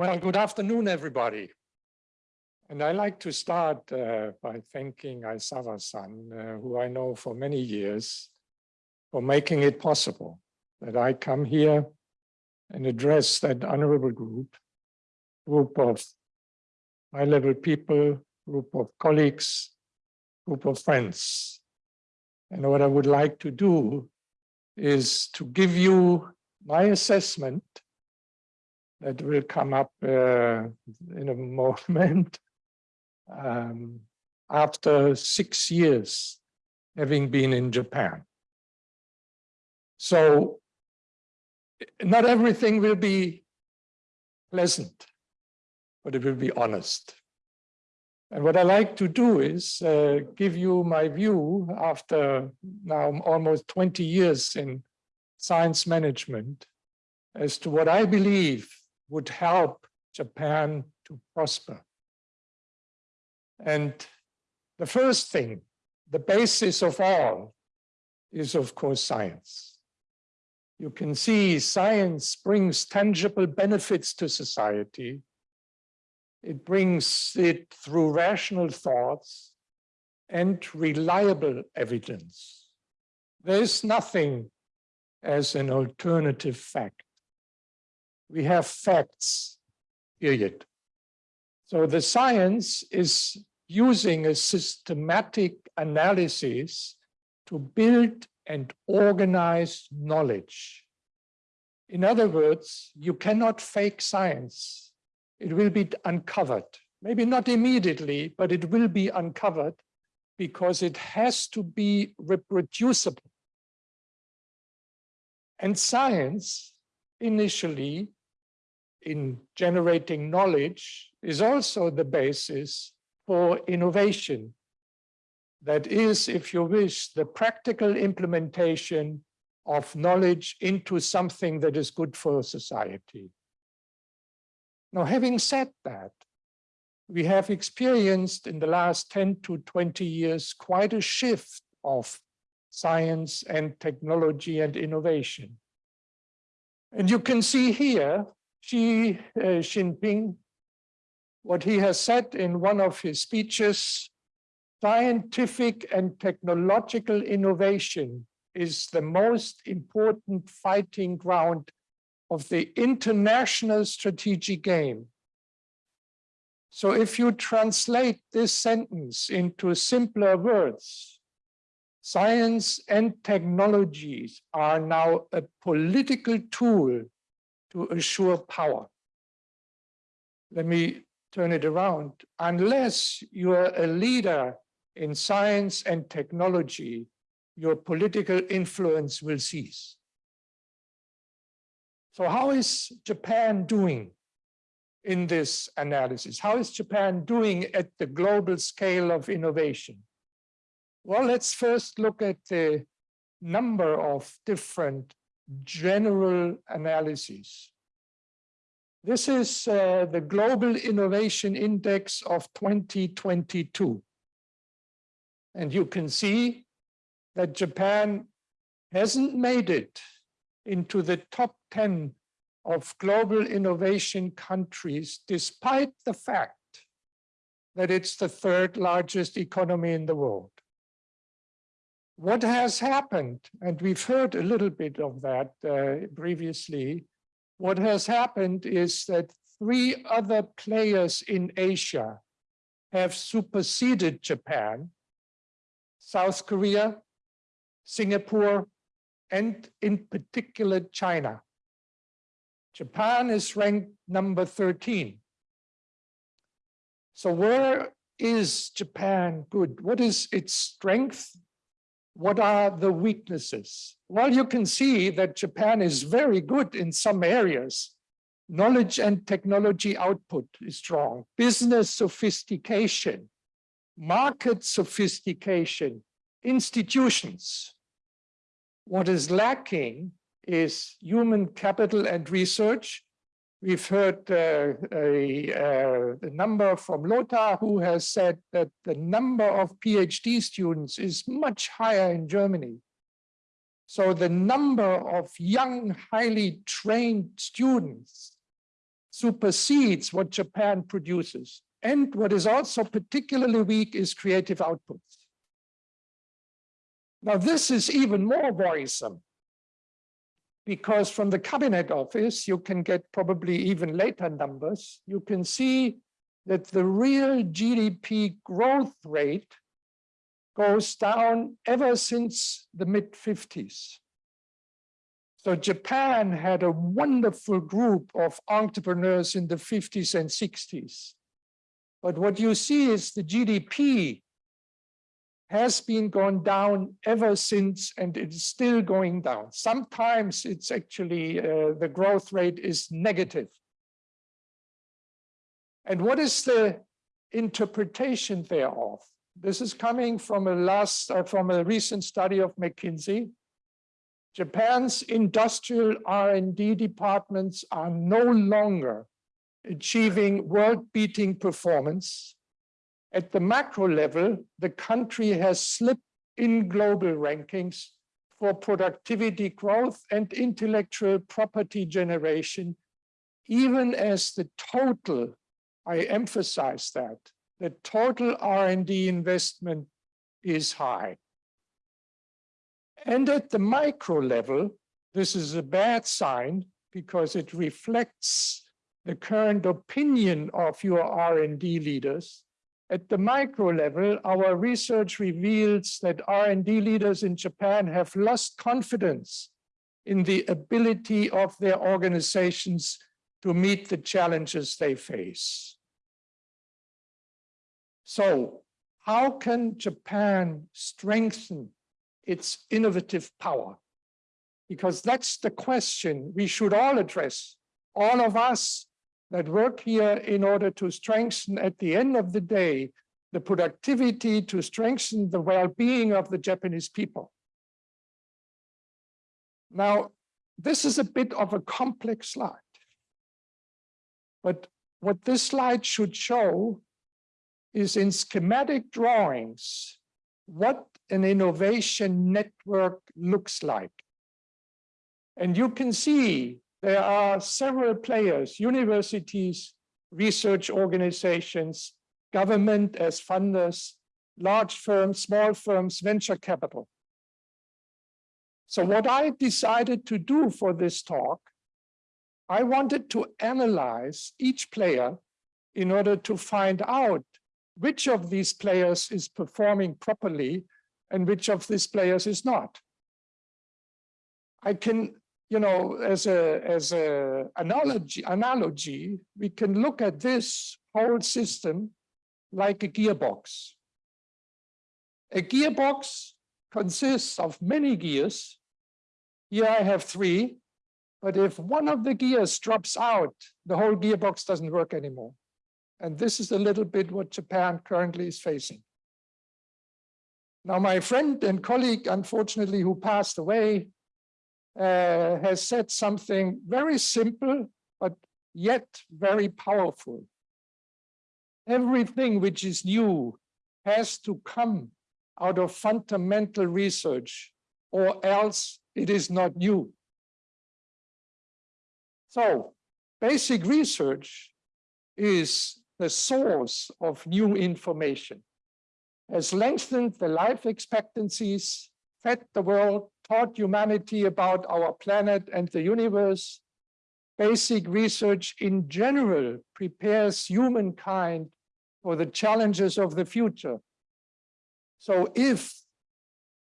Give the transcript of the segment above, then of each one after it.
Well, good afternoon, everybody. And I like to start uh, by thanking Aisawa-san, uh, who I know for many years, for making it possible that I come here and address that honorable group, group of high-level people, group of colleagues, group of friends. And what I would like to do is to give you my assessment that will come up uh, in a moment um, after six years having been in Japan. So not everything will be pleasant, but it will be honest. And what I like to do is uh, give you my view after now almost 20 years in science management as to what I believe would help Japan to prosper. And the first thing, the basis of all, is of course science. You can see science brings tangible benefits to society. It brings it through rational thoughts and reliable evidence. There is nothing as an alternative fact we have facts, period. So the science is using a systematic analysis to build and organize knowledge. In other words, you cannot fake science. It will be uncovered. Maybe not immediately, but it will be uncovered because it has to be reproducible. And science initially in generating knowledge is also the basis for innovation. That is, if you wish, the practical implementation of knowledge into something that is good for society. Now, having said that, we have experienced in the last 10 to 20 years quite a shift of science and technology and innovation. And you can see here Xi uh, Jinping, what he has said in one of his speeches, scientific and technological innovation is the most important fighting ground of the international strategic game. So if you translate this sentence into simpler words, science and technologies are now a political tool to assure power. Let me turn it around. Unless you're a leader in science and technology, your political influence will cease. So how is Japan doing in this analysis? How is Japan doing at the global scale of innovation? Well, let's first look at the number of different general analyses. This is uh, the Global Innovation Index of 2022. And you can see that Japan hasn't made it into the top 10 of global innovation countries, despite the fact that it's the third largest economy in the world what has happened, and we've heard a little bit of that uh, previously, what has happened is that three other players in Asia have superseded Japan, South Korea, Singapore, and in particular China. Japan is ranked number 13. So where is Japan good? What is its strength what are the weaknesses? Well, you can see that Japan is very good in some areas. Knowledge and technology output is strong. Business sophistication, market sophistication, institutions. What is lacking is human capital and research We've heard uh, a, uh, the number from Lothar who has said that the number of PhD students is much higher in Germany. So the number of young, highly trained students, supersedes what Japan produces. And what is also particularly weak is creative outputs. Now, this is even more worrisome because from the cabinet office, you can get probably even later numbers. You can see that the real GDP growth rate goes down ever since the mid 50s. So Japan had a wonderful group of entrepreneurs in the 50s and 60s. But what you see is the GDP has been gone down ever since, and it's still going down. Sometimes it's actually, uh, the growth rate is negative. And what is the interpretation thereof? This is coming from a last, uh, from a recent study of McKinsey. Japan's industrial R&D departments are no longer achieving world-beating performance at the macro level, the country has slipped in global rankings for productivity growth and intellectual property generation, even as the total, I emphasize that, the total R&D investment is high. And at the micro level, this is a bad sign because it reflects the current opinion of your R&D leaders at the micro level, our research reveals that R&D leaders in Japan have lost confidence in the ability of their organizations to meet the challenges they face. So how can Japan strengthen its innovative power? Because that's the question we should all address, all of us that work here in order to strengthen at the end of the day, the productivity to strengthen the well-being of the Japanese people. Now, this is a bit of a complex slide. But what this slide should show is in schematic drawings, what an innovation network looks like. And you can see there are several players, universities, research organizations, government as funders, large firms, small firms, venture capital. So what I decided to do for this talk, I wanted to analyze each player in order to find out which of these players is performing properly and which of these players is not. I can you know, as a as a analogy analogy, we can look at this whole system like a gearbox. A gearbox consists of many gears. Here I have three, but if one of the gears drops out, the whole gearbox doesn't work anymore. And this is a little bit what Japan currently is facing. Now, my friend and colleague, unfortunately, who passed away, uh, has said something very simple, but yet very powerful. Everything which is new has to come out of fundamental research or else it is not new. So basic research is the source of new information, has lengthened the life expectancies, fed the world taught humanity about our planet and the universe. Basic research in general prepares humankind for the challenges of the future. So if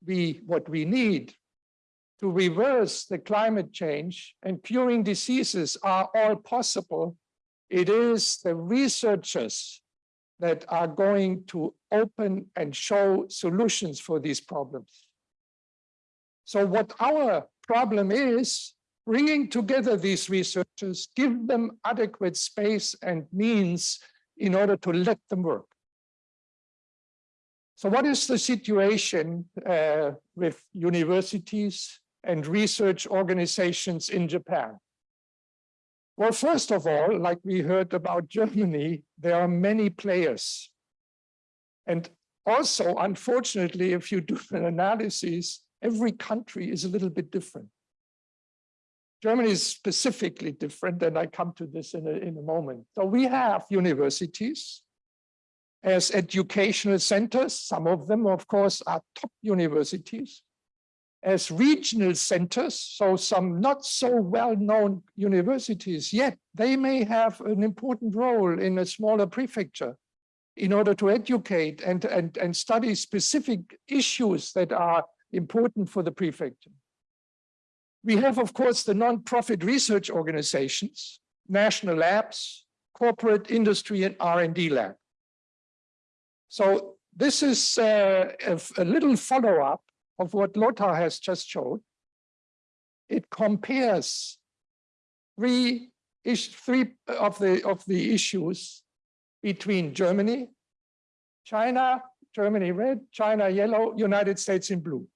we, what we need to reverse the climate change and curing diseases are all possible, it is the researchers that are going to open and show solutions for these problems. So what our problem is, bringing together these researchers, give them adequate space and means in order to let them work. So what is the situation uh, with universities and research organizations in Japan? Well, first of all, like we heard about Germany, there are many players. And also, unfortunately, if you do an analysis, every country is a little bit different. Germany is specifically different, and I come to this in a, in a moment. So we have universities as educational centers. Some of them, of course, are top universities as regional centers, so some not so well-known universities, yet they may have an important role in a smaller prefecture in order to educate and, and, and study specific issues that are important for the prefecture. We have, of course, the non-profit research organizations, national labs, corporate industry and R&D lab. So this is uh, a, little follow-up of what Lothar has just showed. It compares three, three of the of the issues between Germany, China, Germany red, China yellow, United States in blue.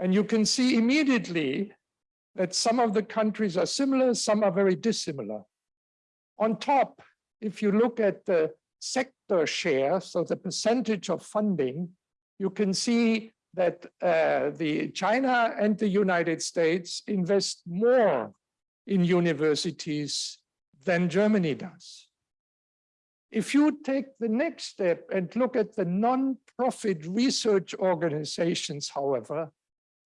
And you can see immediately that some of the countries are similar, some are very dissimilar. On top, if you look at the sector share, so the percentage of funding, you can see that uh, the China and the United States invest more in universities than Germany does. If you take the next step and look at the non-profit research organizations, however,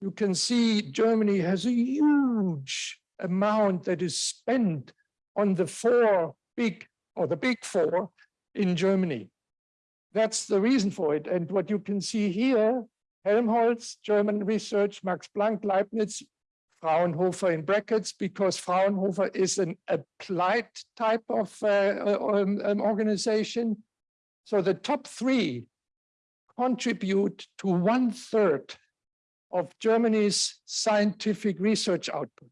you can see Germany has a huge amount that is spent on the four big, or the big four in Germany. That's the reason for it. And what you can see here Helmholtz, German research, Max Planck, Leibniz, Fraunhofer in brackets, because Fraunhofer is an applied type of uh, um, um, organization. So the top three contribute to one third of Germany's scientific research output.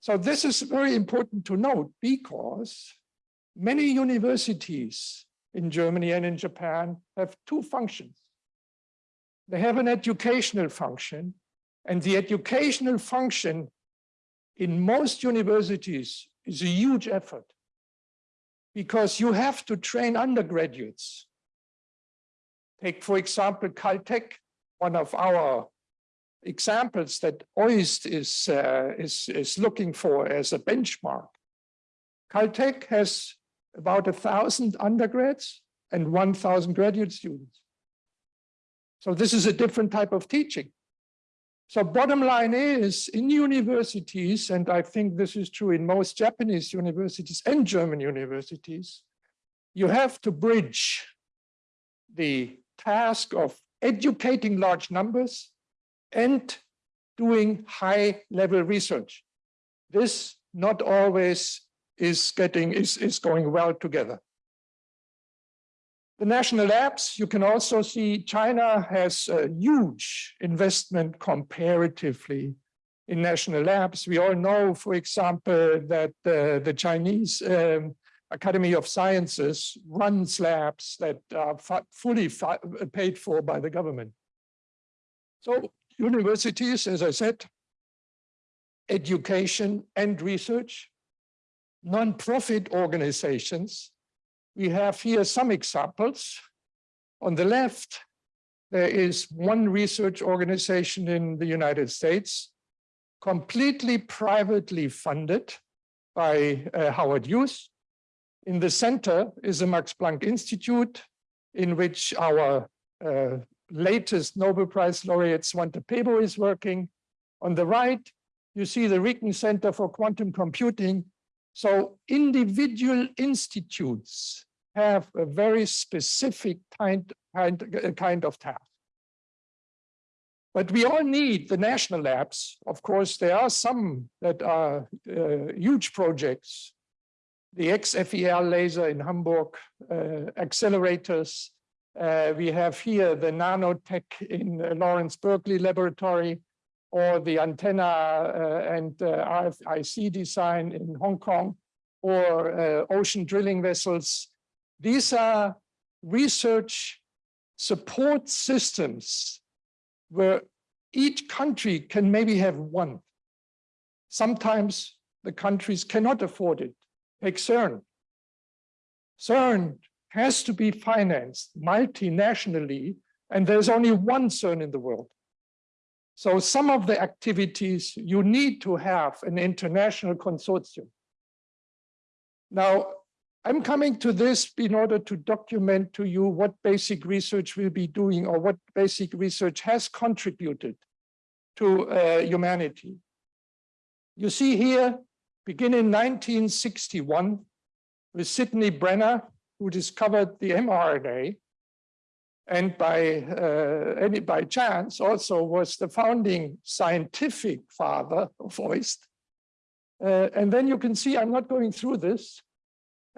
So this is very important to note because many universities in Germany and in Japan have two functions. They have an educational function, and the educational function in most universities is a huge effort because you have to train undergraduates. Take, for example, Caltech, one of our examples that OIST is, uh, is, is looking for as a benchmark. Caltech has about a thousand undergrads and 1,000 graduate students. So this is a different type of teaching. So bottom line is in universities, and I think this is true in most Japanese universities and German universities, you have to bridge the task of educating large numbers and doing high level research. This not always is getting is, is going well together. The national labs, you can also see China has a huge investment comparatively in national labs. We all know, for example, that uh, the Chinese um, Academy of Sciences runs labs that are fully paid for by the government. So universities, as I said, education and research, non-profit organizations we have here some examples. On the left, there is one research organization in the United States, completely privately funded by uh, Howard Hughes. In the center is the Max Planck Institute, in which our uh, latest Nobel Prize laureate Svante Pääbo is working. On the right, you see the Riken Center for Quantum Computing, so individual institutes have a very specific kind, kind, kind of task. But we all need the national labs. Of course, there are some that are uh, huge projects. The XFEL laser in Hamburg, uh, accelerators. Uh, we have here the nanotech in Lawrence Berkeley Laboratory, or the antenna uh, and uh, RFIC design in Hong Kong, or uh, ocean drilling vessels. These are research support systems where each country can maybe have one. Sometimes the countries cannot afford it. CERN. CERN has to be financed multinationally, and there's only one CERN in the world. So some of the activities you need to have an international consortium. Now, I'm coming to this in order to document to you what basic research will be doing or what basic research has contributed to uh, humanity. You see here, beginning 1961, with Sydney Brenner, who discovered the mRNA, and by uh, any by chance also was the founding scientific father of OIST. Uh, and then you can see, I'm not going through this,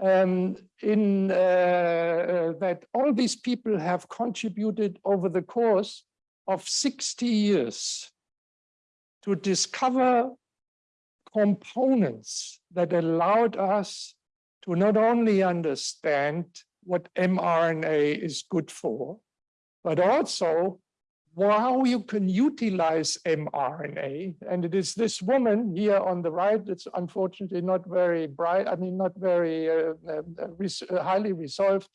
um, in uh, uh, that all these people have contributed over the course of 60 years to discover components that allowed us to not only understand what mRNA is good for, but also how you can utilize mRNA. And it is this woman here on the right, it's unfortunately not very bright, I mean, not very uh, uh, res highly resolved.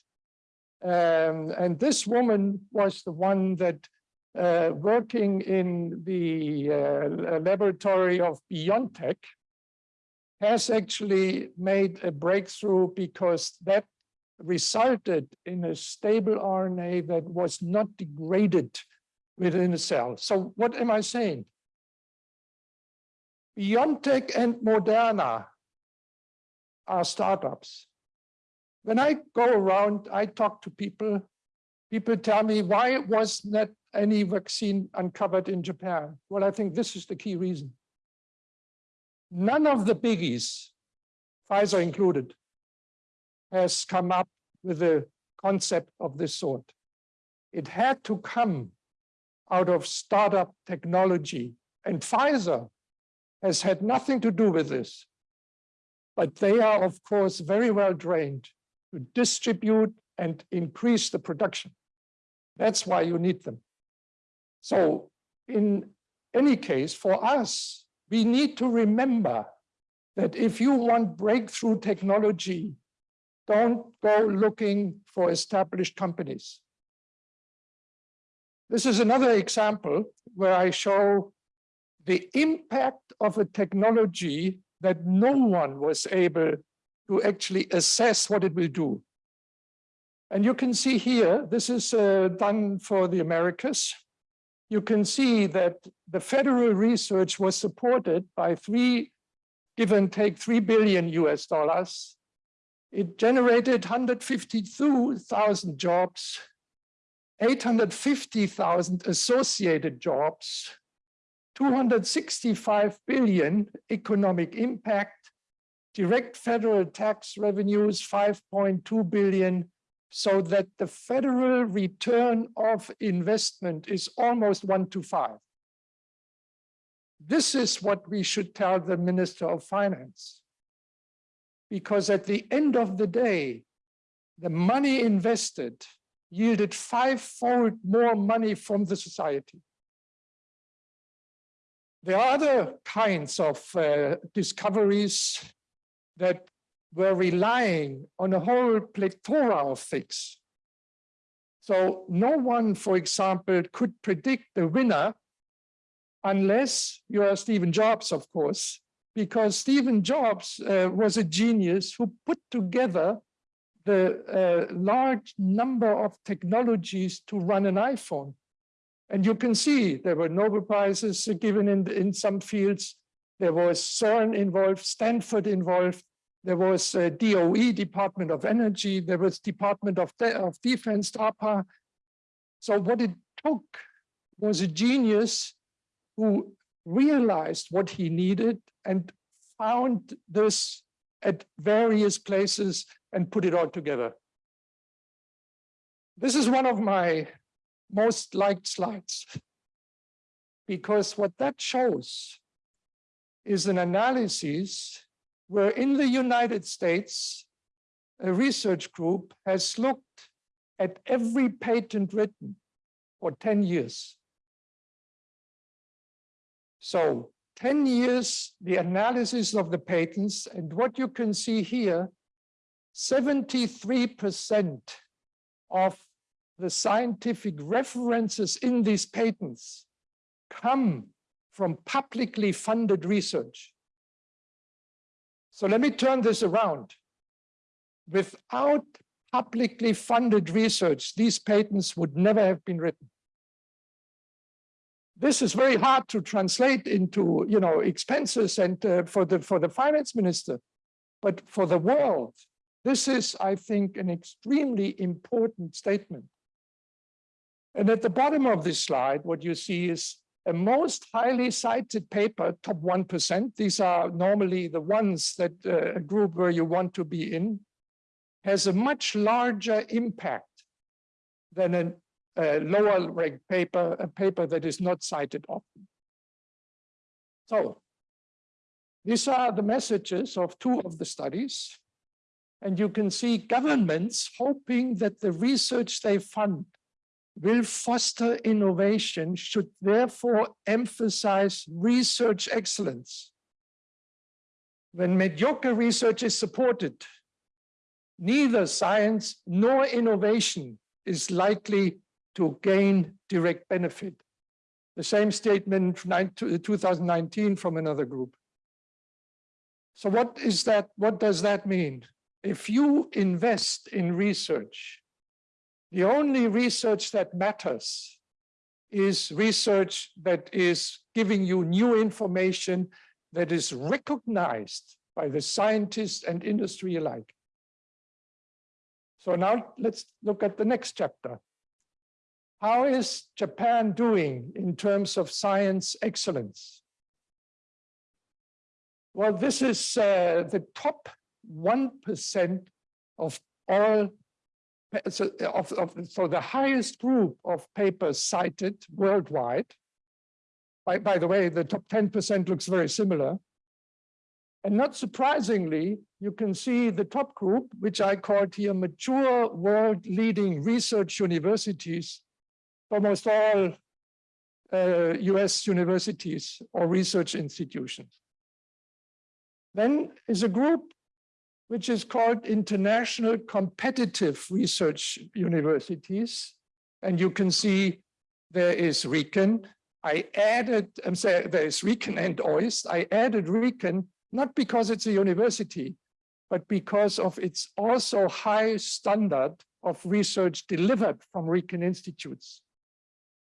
Um, and this woman was the one that uh, working in the uh, laboratory of BioNTech has actually made a breakthrough because that resulted in a stable RNA that was not degraded within a cell. So what am I saying? BioNTech and Moderna are startups. When I go around, I talk to people, people tell me, why was not any vaccine uncovered in Japan? Well, I think this is the key reason. None of the biggies, Pfizer included, has come up with a concept of this sort. It had to come out of startup technology. And Pfizer has had nothing to do with this. But they are, of course, very well trained to distribute and increase the production. That's why you need them. So in any case, for us, we need to remember that if you want breakthrough technology don't go looking for established companies. This is another example where I show the impact of a technology that no one was able to actually assess what it will do. And you can see here, this is uh, done for the Americas. You can see that the federal research was supported by three, give and take, three billion US dollars it generated 152,000 jobs, 850,000 associated jobs, 265 billion economic impact, direct federal tax revenues 5.2 billion, so that the federal return of investment is almost one to five. This is what we should tell the Minister of Finance because at the end of the day, the money invested yielded fivefold more money from the society. There are other kinds of uh, discoveries that were relying on a whole plethora of things. So no one, for example, could predict the winner unless you are Steven Jobs, of course, because Steven Jobs uh, was a genius who put together the uh, large number of technologies to run an iPhone. And you can see there were Nobel Prizes given in, in some fields. There was CERN involved, Stanford involved. There was uh, DOE, Department of Energy. There was Department of, De of Defense, DARPA. So what it took was a genius who realized what he needed and found this at various places and put it all together. This is one of my most liked slides because what that shows is an analysis where in the United States, a research group has looked at every patent written for 10 years. So 10 years, the analysis of the patents, and what you can see here, 73% of the scientific references in these patents come from publicly funded research. So let me turn this around. Without publicly funded research, these patents would never have been written. This is very hard to translate into, you know, expenses and uh, for the for the finance minister, but for the world, this is, I think, an extremely important statement. And at the bottom of this slide, what you see is a most highly cited paper, top 1%. These are normally the ones that uh, a group where you want to be in, has a much larger impact than a, a lower ranked paper, a paper that is not cited often. So these are the messages of two of the studies. And you can see governments hoping that the research they fund will foster innovation should therefore emphasize research excellence. When mediocre research is supported, neither science nor innovation is likely to gain direct benefit. The same statement 2019 from another group. So what is that? What does that mean? If you invest in research, the only research that matters is research that is giving you new information that is recognized by the scientists and industry alike. So now let's look at the next chapter. How is Japan doing in terms of science excellence? Well, this is uh, the top 1% of all so, of, of, so the highest group of papers cited worldwide, by, by the way, the top 10% looks very similar. And not surprisingly, you can see the top group, which I called here mature world leading research universities, almost all uh, US universities or research institutions. Then is a group which is called International Competitive Research Universities. And you can see there is RIKEN. I added, I'm saying there is RIKEN and OIST. I added RIKEN not because it's a university, but because of its also high standard of research delivered from RIKEN institutes.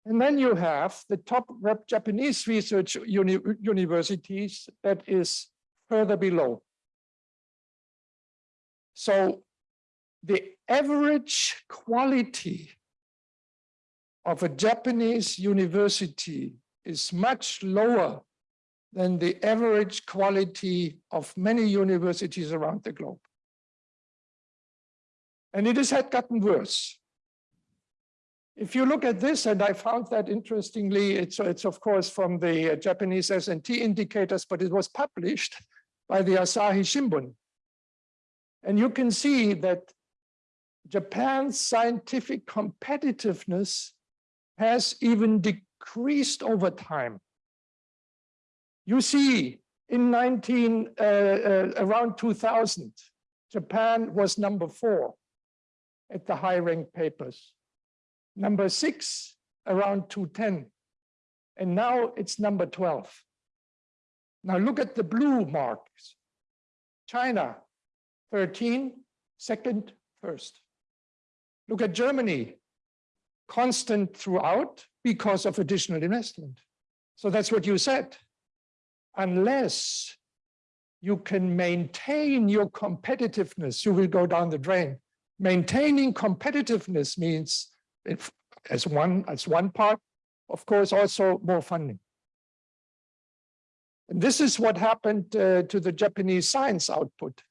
And then you have the top Japanese research uni universities that is further below. So the average quality of a Japanese university is much lower than the average quality of many universities around the globe. And it has had gotten worse. If you look at this, and I found that interestingly, it's, it's of course from the Japanese S&T indicators, but it was published by the Asahi Shimbun. And you can see that Japan's scientific competitiveness has even decreased over time. You see, in 19, uh, uh, around 2000, Japan was number four at the high rank papers. Number six, around 210. And now it's number 12. Now look at the blue marks. China, 13, second, first. Look at Germany, constant throughout because of additional investment. So that's what you said. Unless you can maintain your competitiveness, you will go down the drain. Maintaining competitiveness means, if, as one as one part, of course, also more funding. And this is what happened uh, to the Japanese science output.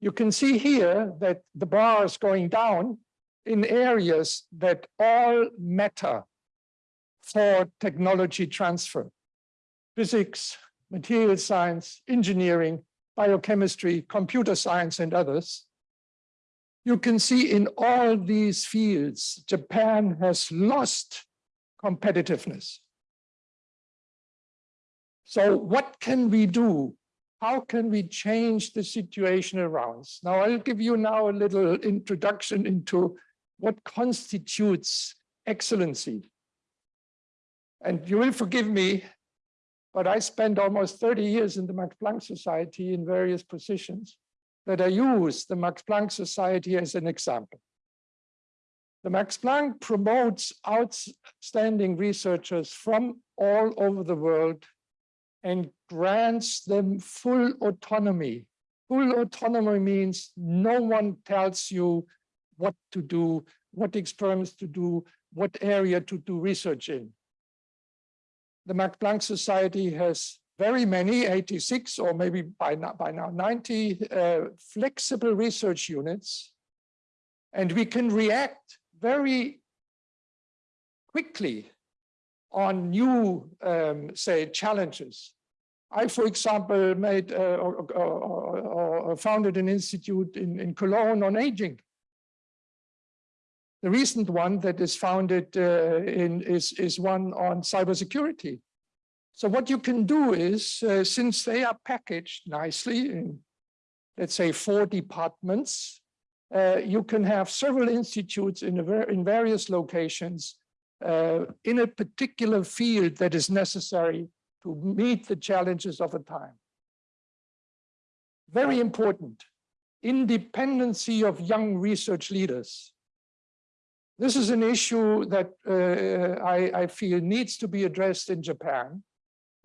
You can see here that the bar is going down in areas that all matter for technology transfer. Physics, material science, engineering, biochemistry, computer science, and others. You can see in all these fields, Japan has lost competitiveness. So what can we do how can we change the situation around? Us? Now, I'll give you now a little introduction into what constitutes excellency. And you will forgive me, but I spent almost 30 years in the Max Planck Society in various positions that I use the Max Planck Society as an example. The Max Planck promotes outstanding researchers from all over the world and grants them full autonomy. Full autonomy means no one tells you what to do, what experiments to do, what area to do research in. The Max Planck Society has very many, 86 or maybe by now, by now 90 uh, flexible research units. And we can react very quickly on new, um, say, challenges. I, for example, made uh, or, or, or, founded an institute in, in Cologne on aging. The recent one that is founded uh, in is, is one on cybersecurity. So what you can do is, uh, since they are packaged nicely in, let's say, four departments, uh, you can have several institutes in, in various locations uh, in a particular field that is necessary to meet the challenges of a time. Very important, independency of young research leaders. This is an issue that uh, I, I feel needs to be addressed in Japan,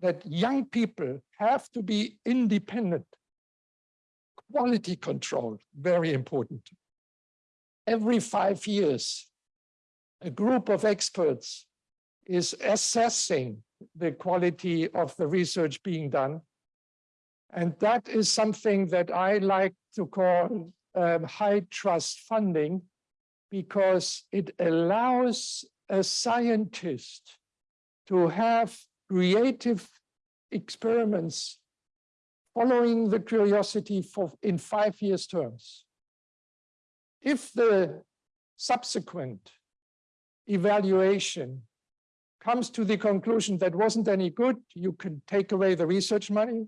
that young people have to be independent. Quality control, very important. Every five years, a group of experts is assessing the quality of the research being done. And that is something that I like to call um, high trust funding because it allows a scientist to have creative experiments following the curiosity for in five years terms. If the subsequent evaluation comes to the conclusion that wasn't any good, you can take away the research money,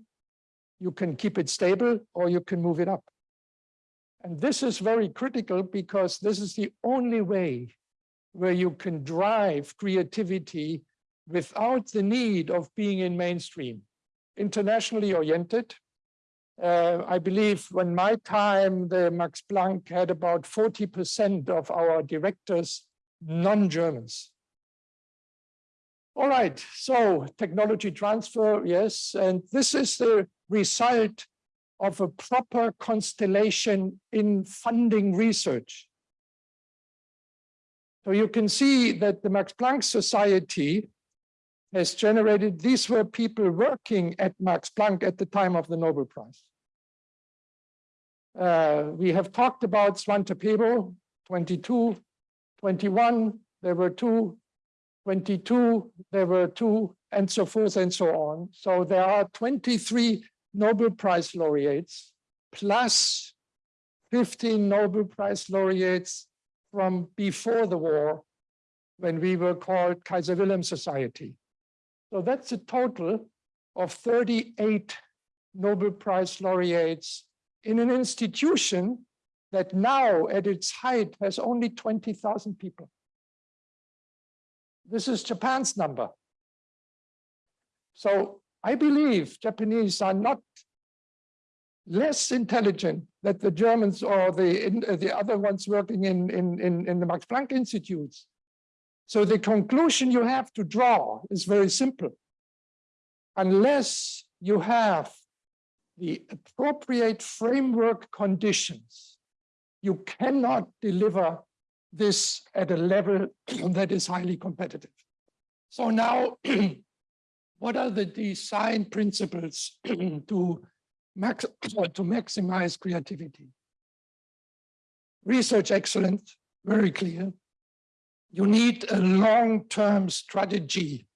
you can keep it stable, or you can move it up. And this is very critical because this is the only way where you can drive creativity without the need of being in mainstream, internationally oriented. Uh, I believe when my time, the Max Planck had about 40% of our directors non-Germans. All right, so technology transfer, yes, and this is the result of a proper constellation in funding research. So you can see that the Max Planck Society has generated, these were people working at Max Planck at the time of the Nobel Prize. Uh, we have talked about Svante Pääbo, 22, 21, there were two 22, there were two, and so forth and so on. So there are 23 Nobel Prize laureates, plus 15 Nobel Prize laureates from before the war, when we were called Kaiser Wilhelm Society. So that's a total of 38 Nobel Prize laureates in an institution that now at its height has only 20,000 people. This is Japan's number. So I believe Japanese are not less intelligent than the Germans or the, uh, the other ones working in, in, in, in the Max Planck Institutes. So the conclusion you have to draw is very simple. Unless you have the appropriate framework conditions, you cannot deliver this at a level that is highly competitive. So now, what are the design principles to, max to maximize creativity? Research excellence, very clear. You need a long-term strategy.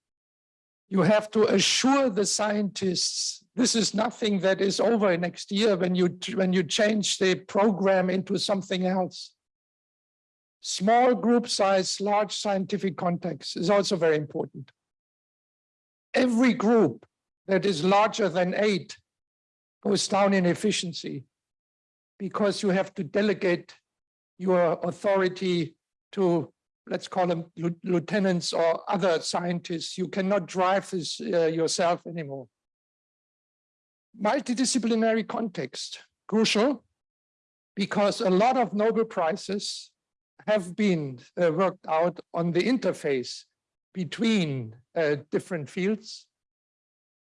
You have to assure the scientists this is nothing that is over next year when you when you change the program into something else. Small group size, large scientific context is also very important. Every group that is larger than eight goes down in efficiency because you have to delegate your authority to let's call them lieutenants or other scientists. You cannot drive this uh, yourself anymore. Multidisciplinary context, crucial, because a lot of Nobel Prizes have been uh, worked out on the interface between uh, different fields.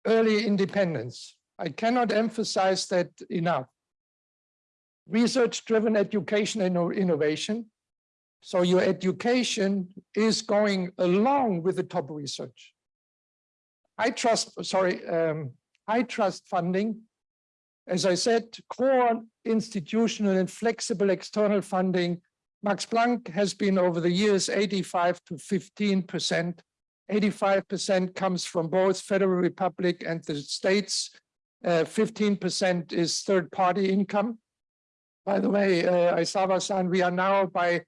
Early independence. I cannot emphasize that enough. Research-driven education and innovation. So your education is going along with the top research. I trust, sorry, um, I trust funding. As I said, core institutional and flexible external funding. Max Planck has been over the years 85 to 15 percent. 85 percent comes from both Federal Republic and the states. 15 percent is third-party income. By the way, uh, Aizawa-san, we are now by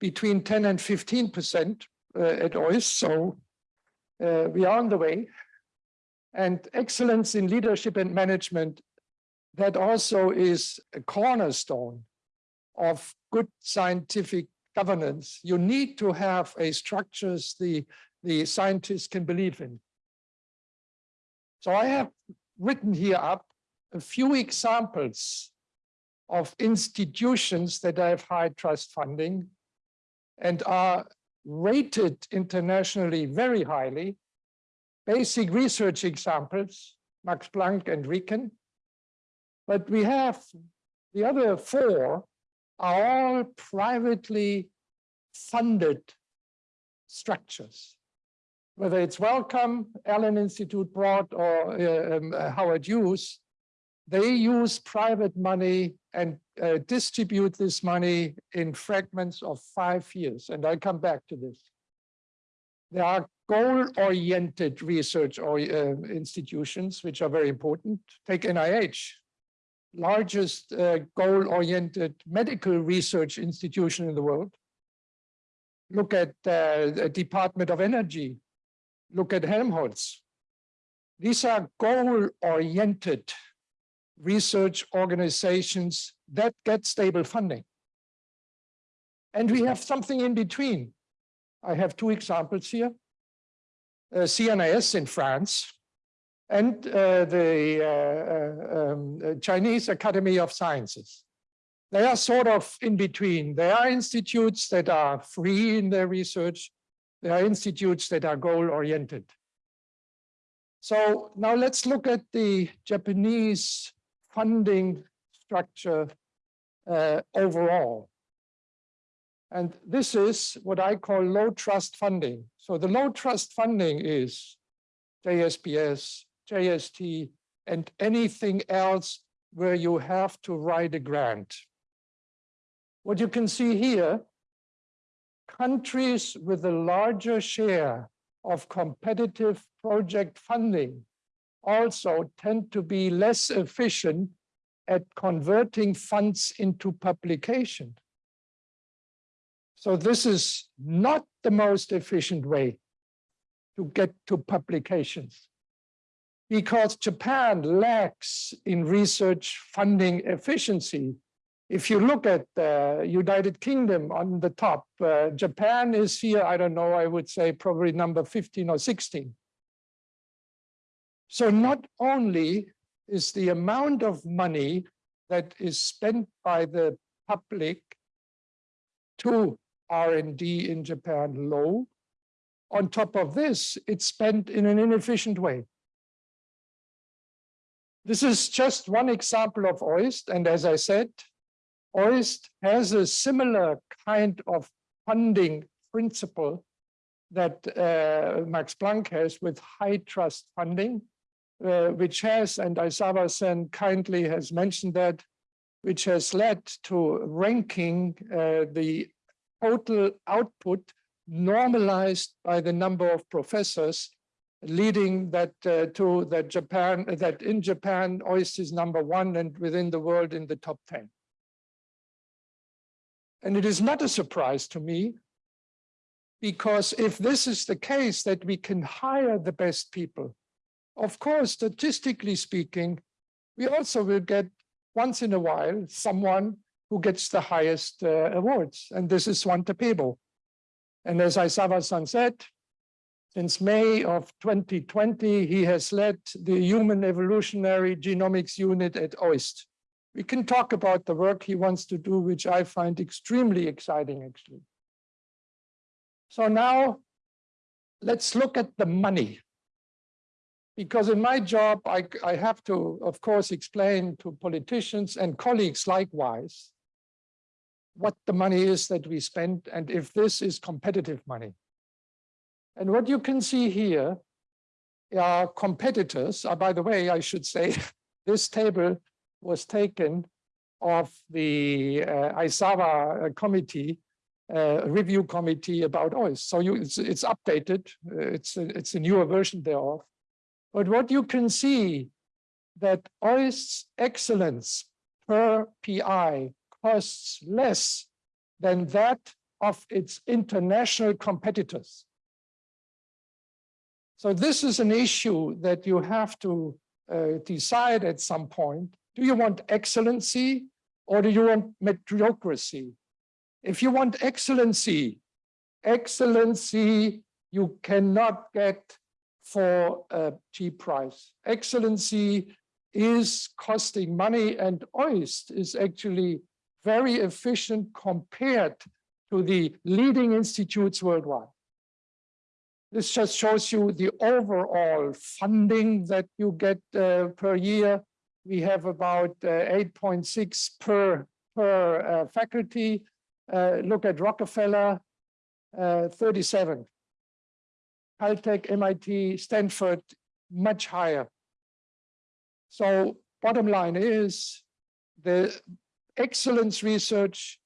between 10 and 15 percent uh, at OIST, so uh, we are on the way. And excellence in leadership and management, that also is a cornerstone of good scientific governance. You need to have a structures the, the scientists can believe in. So I have written here up a few examples of institutions that have high trust funding and are rated internationally very highly. Basic research examples, Max Planck and RIKEN. But we have the other four are all privately funded structures. Whether it's Wellcome, Allen Institute Broad, or uh, um, uh, Howard Hughes, they use private money and uh, distribute this money in fragments of five years. And I come back to this. There are goal-oriented research or uh, institutions, which are very important. Take NIH, largest uh, goal-oriented medical research institution in the world. Look at uh, the Department of Energy. Look at Helmholtz. These are goal-oriented research organizations that get stable funding. And we have something in between. I have two examples here. Uh, CNRS in France and uh, the uh, uh, um, Chinese Academy of Sciences. They are sort of in between. There are institutes that are free in their research. There are institutes that are goal-oriented. So now let's look at the Japanese funding structure uh, overall. And this is what I call low trust funding. So the low trust funding is JSPS, JST, and anything else where you have to write a grant. What you can see here, countries with a larger share of competitive project funding also tend to be less efficient at converting funds into publication. So this is not the most efficient way to get to publications because Japan lacks in research funding efficiency. If you look at the United Kingdom on the top, uh, Japan is here, I don't know, I would say probably number 15 or 16. So not only is the amount of money that is spent by the public to R&D in Japan low, on top of this, it's spent in an inefficient way. This is just one example of OIST. And as I said, OIST has a similar kind of funding principle that uh, Max Planck has with high trust funding uh, which has, and Aizawa-san kindly has mentioned that, which has led to ranking uh, the total output normalized by the number of professors, leading that uh, to that Japan, that in Japan, OIST is number one and within the world in the top 10. And it is not a surprise to me, because if this is the case, that we can hire the best people, of course, statistically speaking, we also will get once in a while someone who gets the highest uh, awards, and this is Svante Pääbo. And as Aizawa-san said, since May of 2020, he has led the Human Evolutionary Genomics Unit at OIST. We can talk about the work he wants to do, which I find extremely exciting, actually. So now let's look at the money. Because in my job, I, I have to, of course, explain to politicians and colleagues likewise what the money is that we spend and if this is competitive money. And what you can see here are competitors. Uh, by the way, I should say this table was taken of the uh, Aizawa committee, uh, review committee about oil. So you, it's, it's updated. Uh, it's, a, it's a newer version thereof. But what you can see that OIST's excellence per PI costs less than that of its international competitors. So this is an issue that you have to uh, decide at some point. Do you want excellency or do you want mediocrity? If you want excellency, excellency you cannot get for a cheap price. Excellency is costing money and OIST is actually very efficient compared to the leading institutes worldwide. This just shows you the overall funding that you get uh, per year. We have about uh, 8.6 per, per uh, faculty. Uh, look at Rockefeller, uh, 37. Caltech, MIT, Stanford, much higher. So bottom line is the excellence research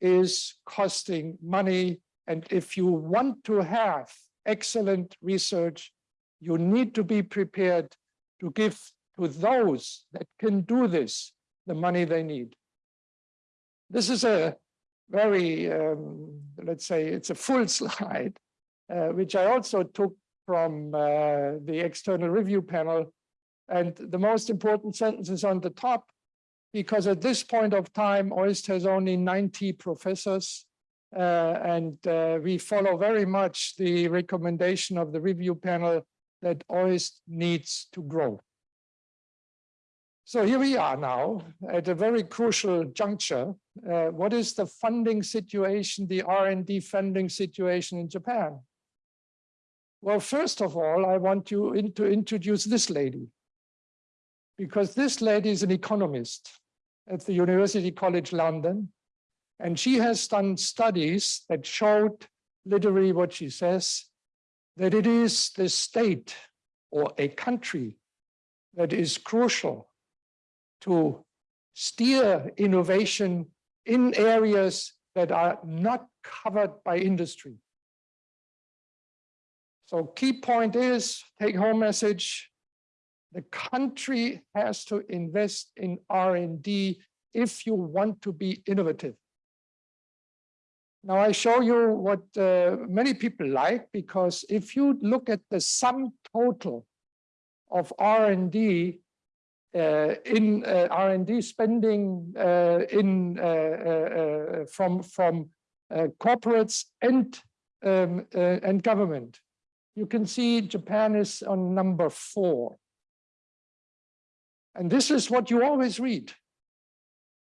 is costing money. And if you want to have excellent research, you need to be prepared to give to those that can do this the money they need. This is a very, um, let's say, it's a full slide, uh, which I also took from uh, the external review panel. And the most important sentence is on the top because at this point of time, OIST has only 90 professors, and uh, we follow very much the recommendation of the review panel that OIST needs to grow. So here we are now at a very crucial juncture. Uh, what is the funding situation, the R&D funding situation in Japan? Well, first of all, I want you in to introduce this lady, because this lady is an economist at the University College London. And she has done studies that showed literally what she says, that it is the state or a country that is crucial to steer innovation in areas that are not covered by industry. So key point is, take home message, the country has to invest in R&D if you want to be innovative. Now I show you what uh, many people like, because if you look at the sum total of R&D uh, in uh, R&D spending uh, in uh, uh, from from corporates and um, and government, you can see Japan is on number four. And this is what you always read.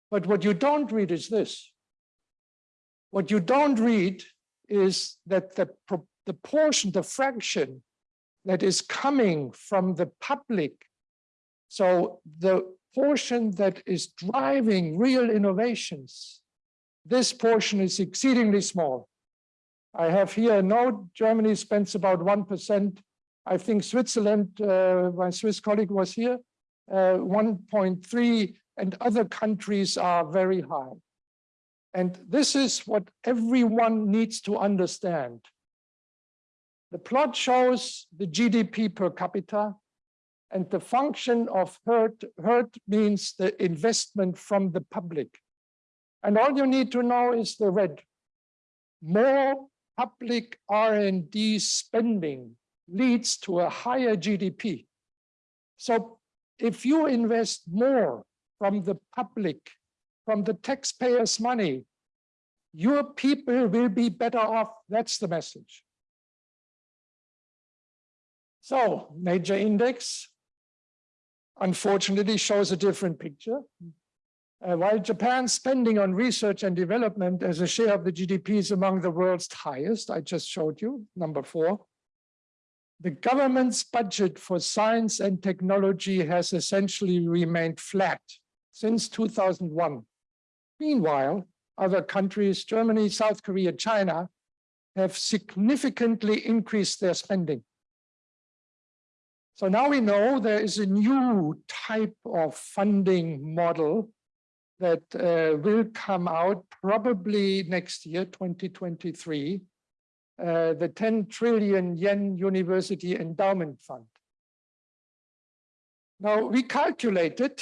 But what you don't read is this. What you don't read is that the, the portion, the fraction that is coming from the public, so the portion that is driving real innovations, this portion is exceedingly small. I have here a note, Germany spends about 1%. I think Switzerland, uh, my Swiss colleague was here, uh, 1.3 and other countries are very high. And this is what everyone needs to understand. The plot shows the GDP per capita and the function of herd, herd means the investment from the public. And all you need to know is the red. More public R&D spending leads to a higher GDP. So if you invest more from the public, from the taxpayers' money, Your people will be better off. That's the message. So Nature Index, unfortunately, shows a different picture. Uh, while Japan's spending on research and development as a share of the GDP is among the world's highest, I just showed you, number four, the government's budget for science and technology has essentially remained flat since 2001. Meanwhile, other countries, Germany, South Korea, China, have significantly increased their spending. So now we know there is a new type of funding model that uh, will come out probably next year, 2023, uh, the 10 trillion yen University Endowment Fund. Now, we calculated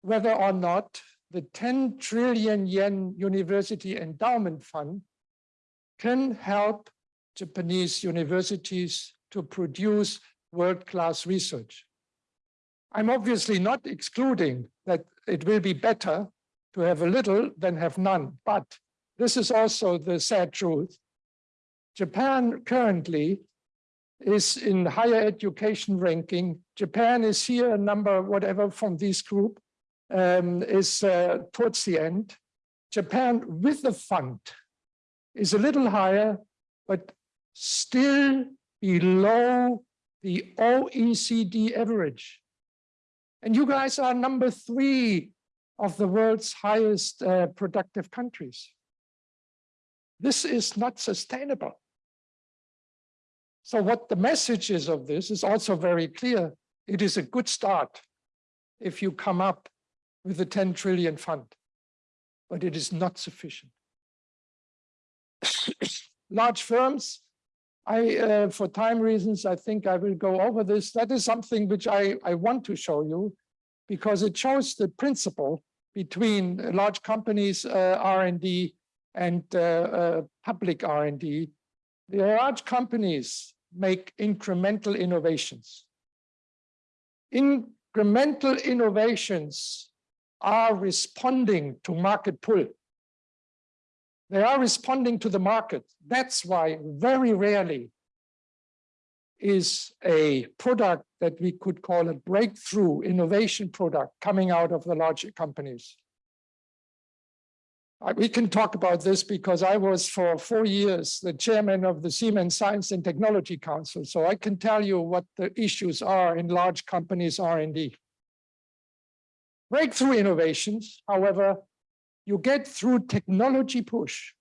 whether or not the 10 trillion yen University Endowment Fund can help Japanese universities to produce world-class research. I'm obviously not excluding that it will be better to have a little than have none, but this is also the sad truth. Japan currently is in higher education ranking. Japan is here, a number whatever from this group, um, is uh, towards the end. Japan with the fund is a little higher, but still below the OECD average. And you guys are number three of the world's highest uh, productive countries. This is not sustainable. So what the message is of this is also very clear. It is a good start if you come up with the 10 trillion fund, but it is not sufficient. Large firms I, uh, for time reasons, I think I will go over this. That is something which I, I want to show you because it shows the principle between large companies uh, R&D and uh, uh public R&D. The large companies make incremental innovations. Incremental innovations are responding to market pull. They are responding to the market. That's why very rarely is a product that we could call a breakthrough innovation product coming out of the large companies. Uh, we can talk about this because I was for four years the chairman of the Siemens Science and Technology Council. So I can tell you what the issues are in large companies R&D. Breakthrough innovations, however, you get through technology push.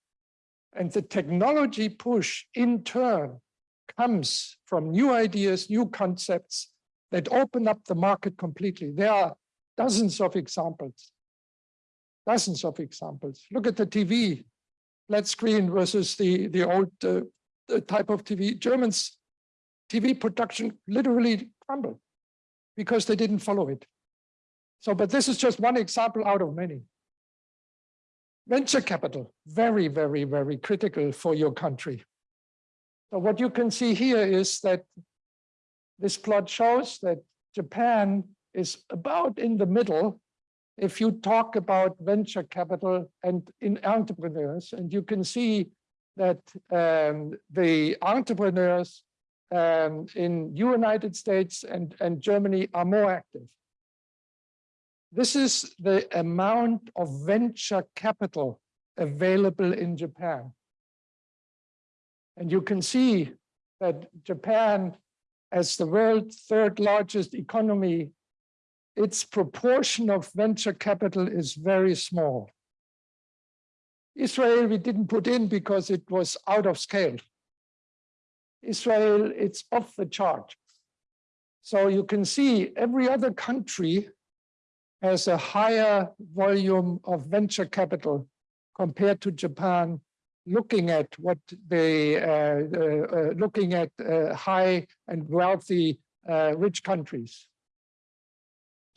And the technology push in turn comes from new ideas, new concepts that open up the market completely. There are dozens of examples, dozens of examples. Look at the TV, flat screen versus the, the old uh, type of TV. Germans, TV production literally crumbled because they didn't follow it. So, but this is just one example out of many. Venture capital, very, very, very critical for your country. So what you can see here is that this plot shows that Japan is about in the middle if you talk about venture capital and in entrepreneurs, and you can see that um, the entrepreneurs um, in United States and, and Germany are more active. This is the amount of venture capital available in Japan. And you can see that Japan, as the world's third largest economy, its proportion of venture capital is very small. Israel, we didn't put in because it was out of scale. Israel, it's off the chart. So you can see every other country has a higher volume of venture capital compared to Japan, looking at what they uh, uh, uh, looking at uh, high and wealthy uh, rich countries.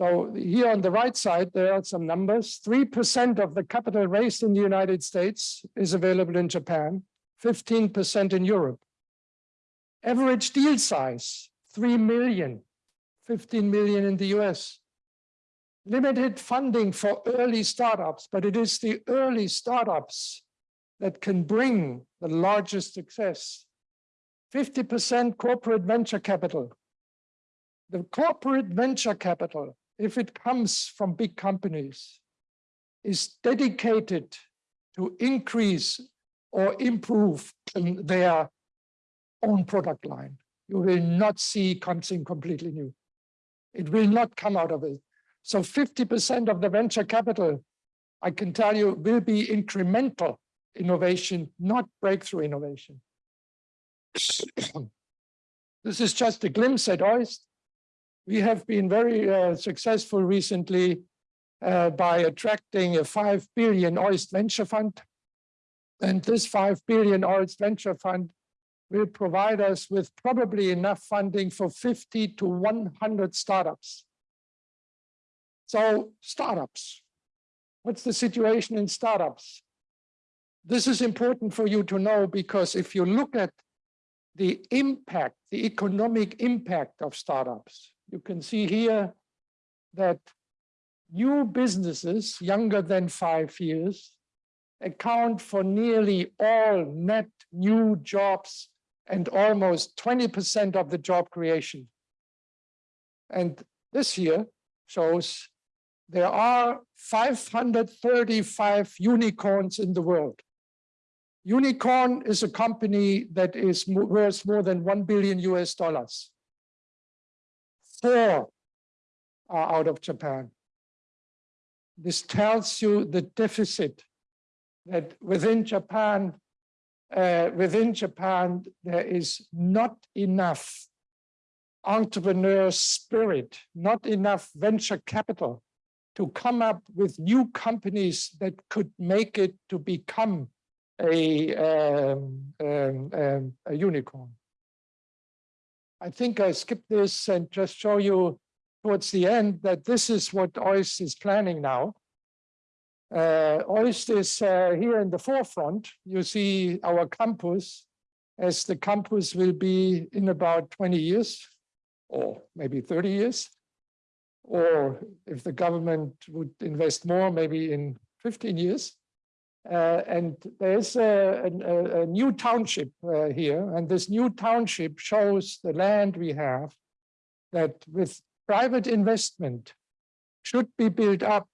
So here on the right side, there are some numbers. 3% of the capital raised in the United States is available in Japan, 15% in Europe. Average deal size, 3 million, 15 million in the US. Limited funding for early startups, but it is the early startups that can bring the largest success. 50% corporate venture capital. The corporate venture capital, if it comes from big companies, is dedicated to increase or improve their own product line. You will not see something completely new. It will not come out of it. So 50% of the venture capital, I can tell you, will be incremental innovation, not breakthrough innovation. this is just a glimpse at OIST. We have been very uh, successful recently uh, by attracting a 5 billion OIST venture fund. And this 5 billion OIST venture fund will provide us with probably enough funding for 50 to 100 startups. So startups, what's the situation in startups? This is important for you to know because if you look at the impact, the economic impact of startups, you can see here that new businesses younger than five years account for nearly all net new jobs and almost 20% of the job creation. And this year shows there are 535 unicorns in the world. Unicorn is a company that is worth more than 1 billion US dollars. Four are out of Japan. This tells you the deficit that within Japan, uh, within Japan, there is not enough entrepreneur spirit, not enough venture capital to come up with new companies that could make it to become a, um, um, um, a unicorn. I think I skipped this and just show you towards the end that this is what OIST is planning now. Uh, OIST is uh, here in the forefront. You see our campus as the campus will be in about 20 years or maybe 30 years. Or if the government would invest more, maybe in 15 years. Uh, and there's a, a, a new township uh, here, and this new township shows the land we have that with private investment should be built up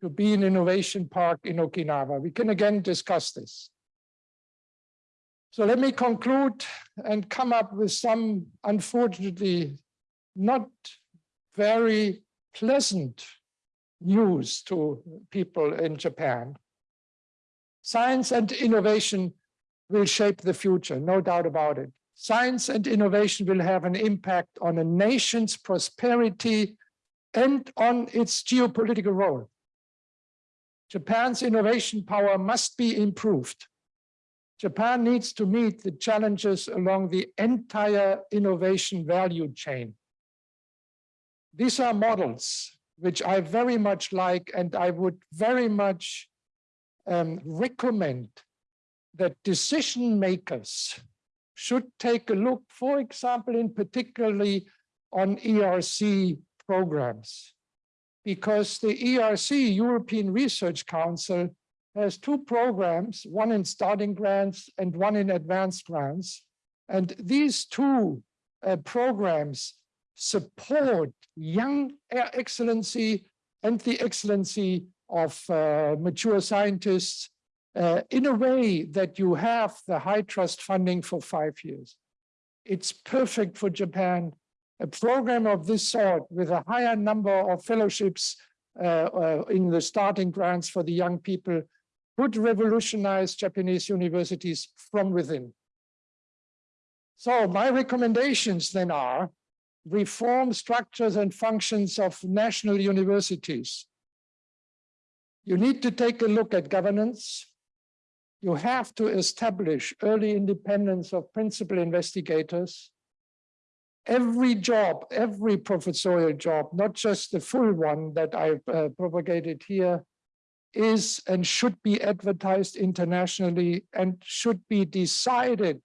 to be an innovation park in Okinawa. We can again discuss this. So let me conclude and come up with some, unfortunately, not very pleasant news to people in Japan. Science and innovation will shape the future, no doubt about it. Science and innovation will have an impact on a nation's prosperity and on its geopolitical role. Japan's innovation power must be improved. Japan needs to meet the challenges along the entire innovation value chain. These are models which I very much like and I would very much um, recommend that decision makers should take a look, for example, in particularly on ERC programs, because the ERC, European Research Council, has two programs, one in starting grants and one in advanced grants. And these two uh, programs support young excellency and the excellency of uh, mature scientists uh, in a way that you have the high trust funding for five years. It's perfect for Japan. A program of this sort with a higher number of fellowships uh, uh in the starting grants for the young people would revolutionize Japanese universities from within. So my recommendations then are reform structures and functions of national universities you need to take a look at governance. You have to establish early independence of principal investigators. Every job, every professorial job, not just the full one that I've uh, propagated here, is and should be advertised internationally and should be decided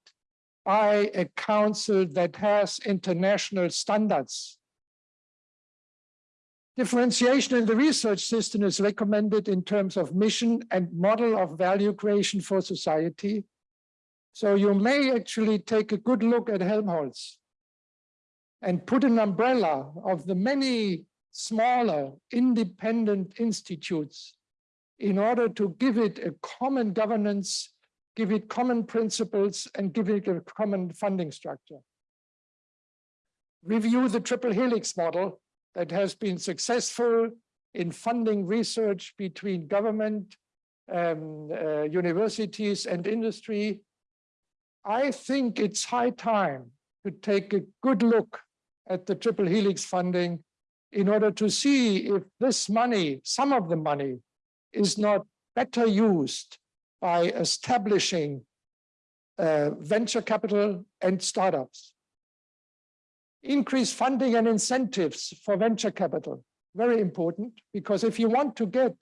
by a council that has international standards Differentiation in the research system is recommended in terms of mission and model of value creation for society. So you may actually take a good look at Helmholtz and put an umbrella of the many smaller independent institutes in order to give it a common governance, give it common principles, and give it a common funding structure. Review the triple helix model that has been successful in funding research between government, um, uh, universities and industry. I think it's high time to take a good look at the triple helix funding in order to see if this money, some of the money, is not better used by establishing uh, venture capital and startups. Increase funding and incentives for venture capital, very important, because if you want to get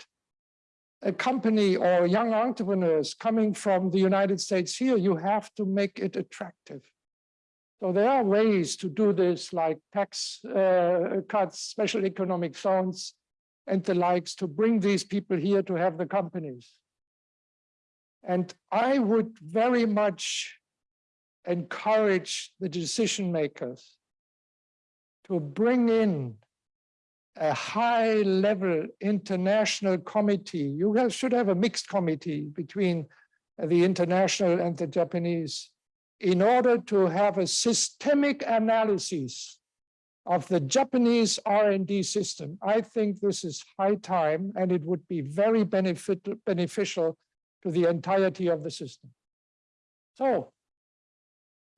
a company or young entrepreneurs coming from the United States here, you have to make it attractive. So there are ways to do this like tax uh, cuts, special economic zones, and the likes to bring these people here to have the companies. And I would very much encourage the decision makers to bring in a high level international committee. You should have a mixed committee between the international and the Japanese in order to have a systemic analysis of the Japanese R&D system. I think this is high time and it would be very benefit, beneficial to the entirety of the system. So,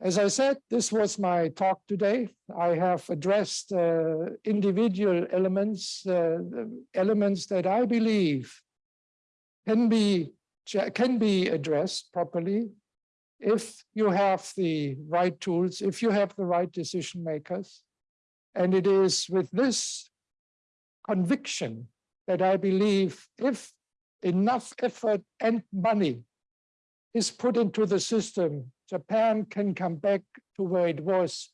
as I said, this was my talk today. I have addressed uh, individual elements, uh, elements that I believe can be, can be addressed properly if you have the right tools, if you have the right decision makers. And it is with this conviction that I believe if enough effort and money is put into the system, Japan can come back to where it was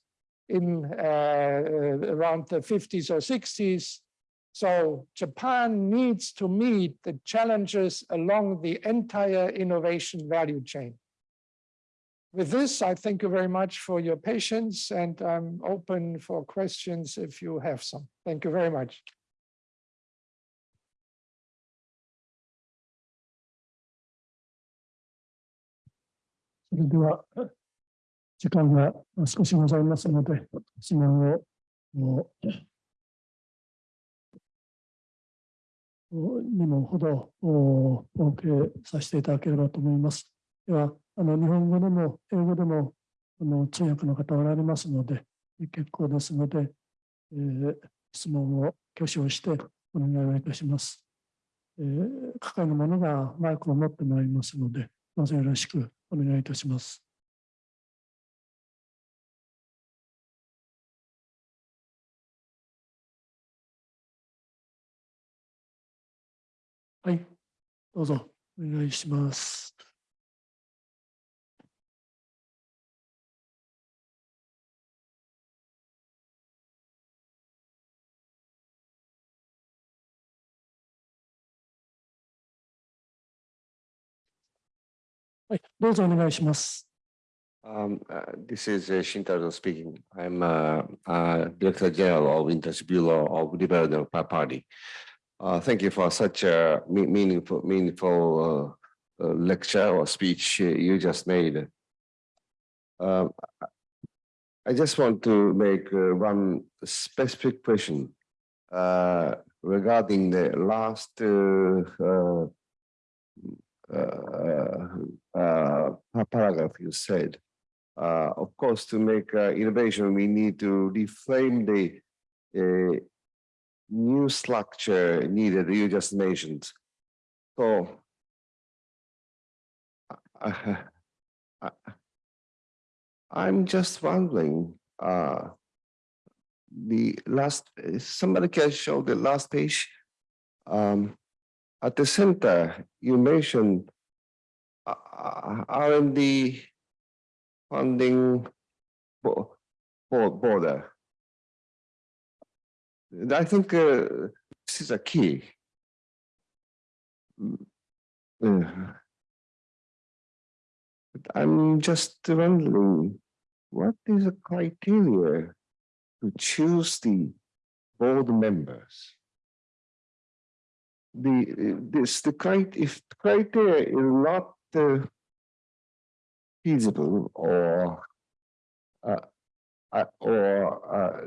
in uh, around the 50s or 60s. So Japan needs to meet the challenges along the entire innovation value chain. With this, I thank you very much for your patience and I'm open for questions if you have some. Thank you very much. れでは、時間が少しございますので、質問を2問ほどお受けさせていただければと思います。では、あの日本語でも英語でもあの通訳の方おられますので、結構ですので、えー、質問を挙手をしてお願いをいたします。えー、係の者がマイクを持ってまいりますので、どうぞよろしくお願いいたします。はい、どうぞお願いします。はい、どうぞお願いします。Um, uh, this is uh, Shintaro speaking. I'm uh, uh, Director General of Industry Bureau of Liberal Party. Uh, thank you for such a meaningful, meaningful uh, uh, lecture or speech you just made. Um, I just want to make uh, one specific question uh, regarding the last uh, uh uh, uh, paragraph you said. Uh, of course, to make innovation, we need to reframe the new structure needed you just mentioned. So uh, I'm just wondering, uh, the last, somebody can show the last page. Um, at the center, you mentioned uh, uh R&D funding border. I think uh, this is a key. Mm, but I'm just wondering, what is the criteria to choose the board members? The, this, the crit, if criteria is not uh, feasible or uh, uh, or uh,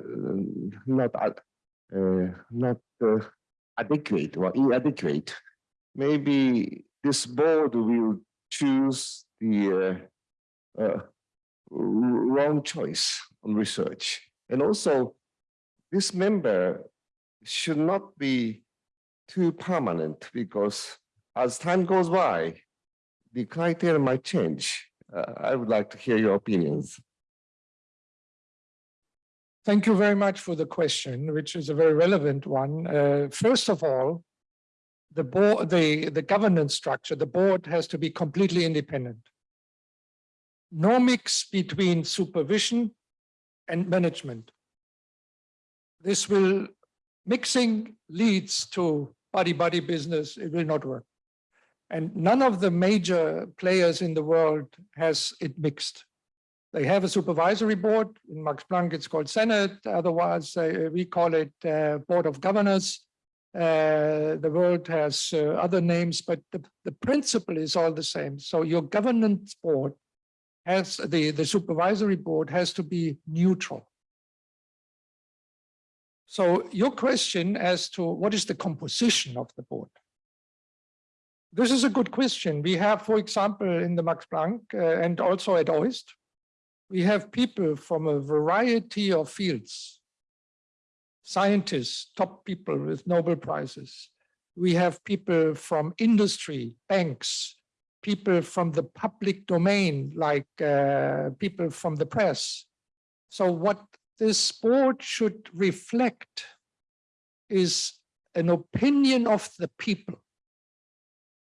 not uh, not uh, adequate or inadequate, maybe this board will choose the wrong choice on research. And also, this member should not be too permanent because as time goes by, the criteria might change. Uh, I would like to hear your opinions. Thank you very much for the question, which is a very relevant one. Uh, First of all, the board, the, the governance structure, the board has to be completely independent. No mix between supervision and management. This will, mixing leads to buddy-buddy business. It will not work. And none of the major players in the world has it mixed. They have a supervisory board. In Max Planck, it's called Senate. Otherwise, uh, we call it uh, Board of Governors. Uh, the world has uh, other names, but the, the principle is all the same. So your governance board has the, the supervisory board has to be neutral. So your question as to what is the composition of the board? This is a good question. We have, for example, in the Max Planck uh, and also at OIST, we have people from a variety of fields. Scientists, top people with Nobel Prizes. We have people from industry, banks, people from the public domain, like uh, people from the press. So what this board should reflect is an opinion of the people.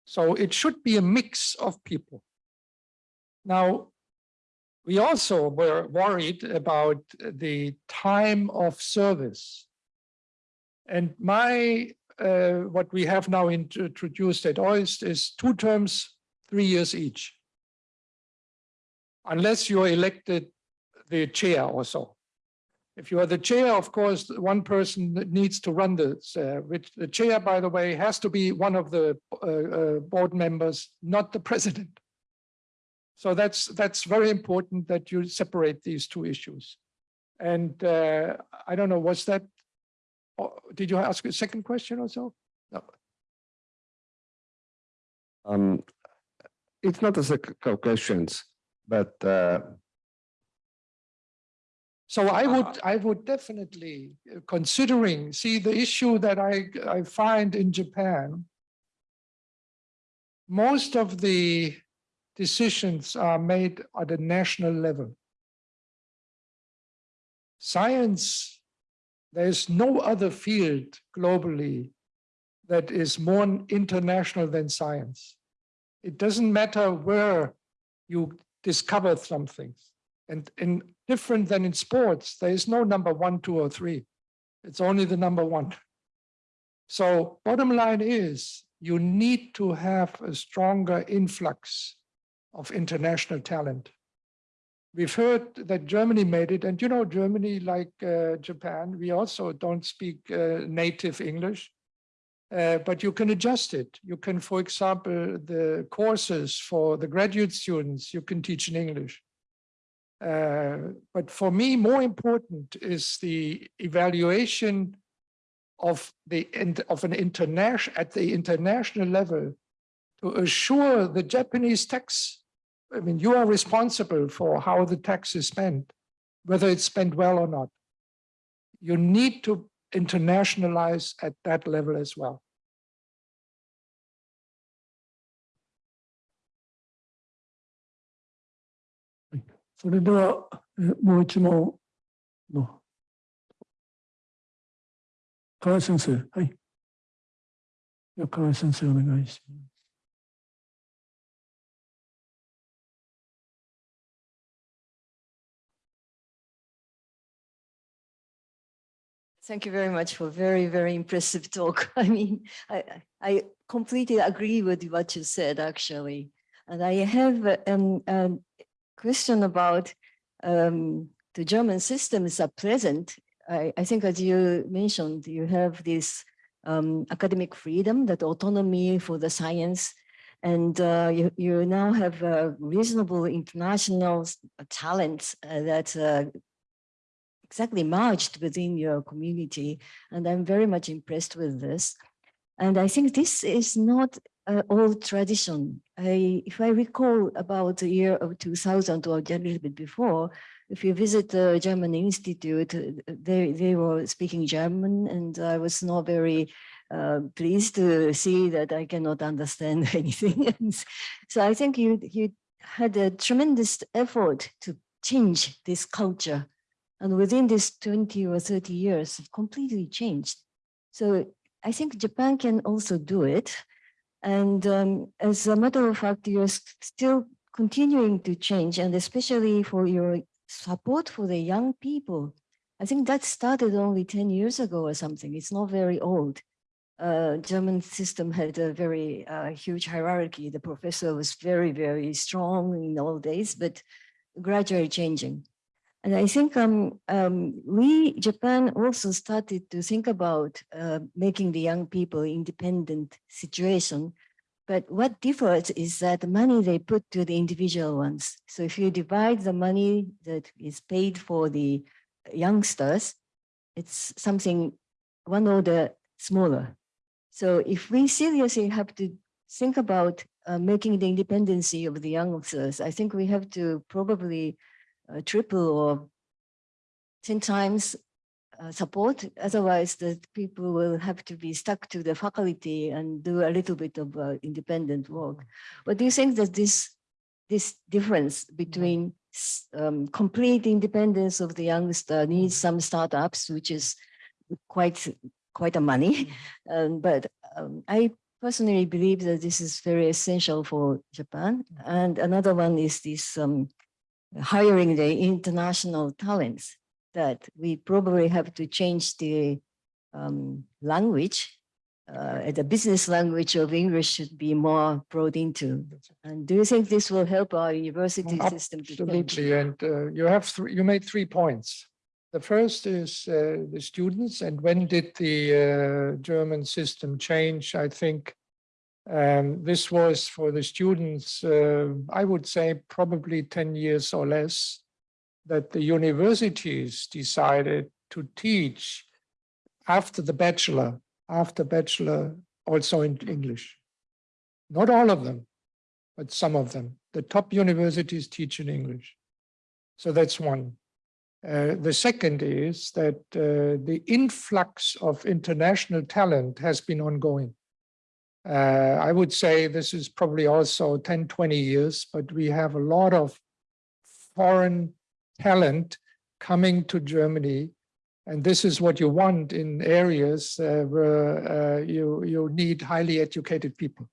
So it should be a mix of people. Now, we also were worried about the time of service. And my, uh, what we have now introduced at OIST is two terms, three years each. Unless you're elected the chair or so. If you are the chair, of course, one person needs to run this, uh, which the chair, by the way, has to be one of the uh, uh, board members, not the president. So that's that's very important that you separate these two issues. And uh, I don't know, was that, oh, did you ask a second question or so? No. Um, it's not a second questions, but uh, So I would, I would definitely, uh, considering, see, the issue that I, I find in Japan, most of the decisions are made at a national level. Science, there's no other field globally that is more international than science. It doesn't matter where you discover something. And in different than in sports, there is no number one, two, or three. It's only the number one. So bottom line is you need to have a stronger influx of international talent. We've heard that Germany made it, and you know, Germany, like uh, Japan, we also don't speak uh, native English, uh, but you can adjust it. You can, for example, the courses for the graduate students, you can teach in English. Uh, but for me, more important is the evaluation of the of an international at the international level to assure the Japanese tax I mean, you are responsible for how the tax is spent, whether it's spent well or not. You need to internationalize at that level as well. それでは、えもう一問の。河合先生、はい。では河合先生、お願いします。 Thank you very much for very, very impressive talk. I mean, I, I I completely agree with what you said, actually. And I have a um, um, question about um, the German systems are present. I, I think as you mentioned, you have this um, academic freedom, that autonomy for the science, and uh, you, you now have a reasonable international s- talent uh, that uh, exactly merged within your community. And I'm very much impressed with this. And I think this is not uh, old tradition. I, if I recall about the year of 2000 or a little bit before, if you visit the German Institute, uh, they, they were speaking German and I was not very uh, pleased to see that I cannot understand anything. So I think you, you had a tremendous effort to change this culture. And within this 20 or 30 years, completely changed. So I think Japan can also do it. And um, as a matter of fact, you're still continuing to change, and especially for your support for the young people. I think that started only 10 years ago or something. It's not very old. Uh, German system had a very uh, huge hierarchy. The professor was very, very strong in old days, but gradually changing. And I think um, um, we, Japan also started to think about uh, making the young people independent situation. But what differs is that the money they put to the individual ones. So if you divide the money that is paid for the youngsters, it's something one order smaller. So if we seriously have to think about uh, making the independency of the youngsters, I think we have to probably uh, triple or 10 times uh, support. Otherwise, the people will have to be stuck to the faculty and do a little bit of uh, independent work. But do you think that this this difference between um, complete independence of the youngster needs some startups, which is quite quite a money, um, but um, I personally believe that this is very essential for Japan. And another one is this um, hiring the international talents that we probably have to change the um, language. Uh, the business language of English should be more brought into. And do you think this will help our university system? Absolutely, and uh, you have, three. you made three points. The first is uh, the students, and when did the uh, German system change? I think um, this was for the students, uh, I would say probably 10 years or less, that the universities decided to teach after the bachelor, after bachelor, also in English. Not all of them, but some of them. The top universities teach in English. So that's one. Uh, the second is that uh, the influx of international talent has been ongoing. Uh, I would say this is probably also 10, 20 years, but we have a lot of foreign talent coming to Germany. And this is what you want in areas uh, where uh, you, you need highly educated people.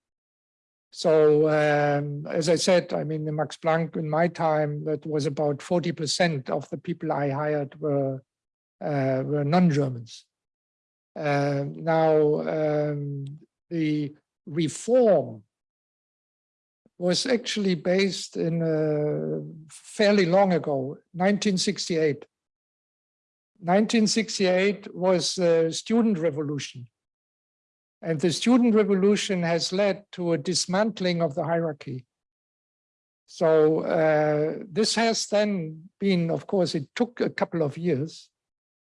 So um, as I said, I mean, the Max Planck in my time, that was about 40% of the people I hired were, uh, were non-Germans. Uh, now, um, the reform was actually based in uh, fairly long ago, 1968. 1968 was the student revolution. And the student revolution has led to a dismantling of the hierarchy. So uh, this has then been, of course, it took a couple of years,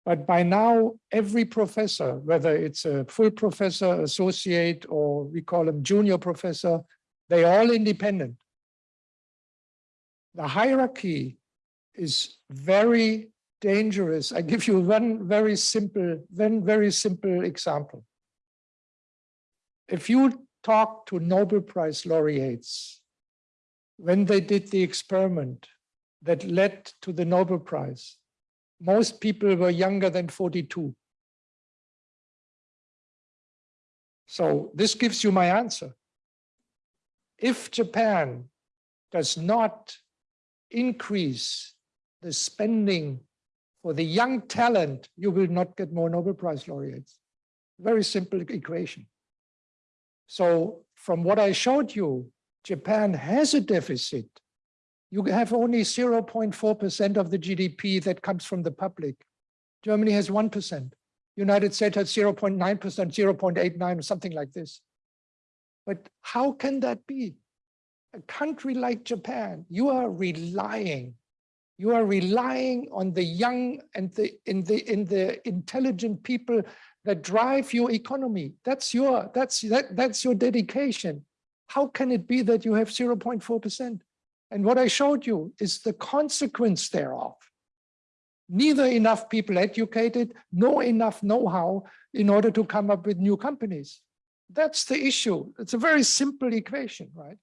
but by now every professor, whether it's a full professor, associate, or we call them junior professor, they're all independent. The hierarchy is very dangerous. I give you one very simple, one very simple example. If you talk to Nobel Prize laureates, when they did the experiment that led to the Nobel Prize, most people were younger than 42. So this gives you my answer. If Japan does not increase the spending for the young talent, you will not get more Nobel Prize laureates. Very simple equation. So from what I showed you, Japan has a deficit. You have only 0.4% of the GDP that comes from the public. Germany has 1%. United States has 0.9%, 0.89, or something like this. But how can that be? A country like Japan, you are relying, you are relying on the young and the in the in the intelligent people that drive your economy. That's your that's that that's your dedication. How can it be that you have 0.4%? And what I showed you is the consequence thereof. Neither enough people educated, nor enough know-how in order to come up with new companies. That's the issue. It's a very simple equation, right?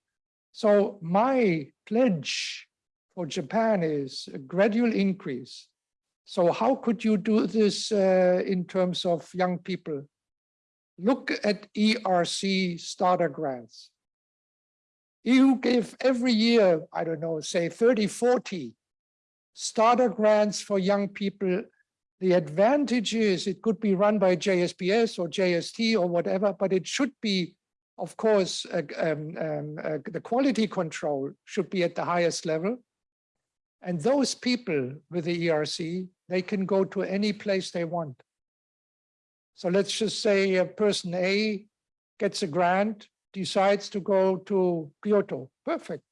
So my pledge for Japan is a gradual increase. So how could you do this uh, in terms of young people? Look at ERC starter grants. You give every year, I don't know, say 30, 40 starter grants for young people. The advantage is it could be run by JSPS or JST or whatever, but it should be, of course, uh, um, um, uh, the quality control should be at the highest level. And those people with the ERC, they can go to any place they want. So let's just say a person A gets a grant, decides to go to Kyoto, perfect.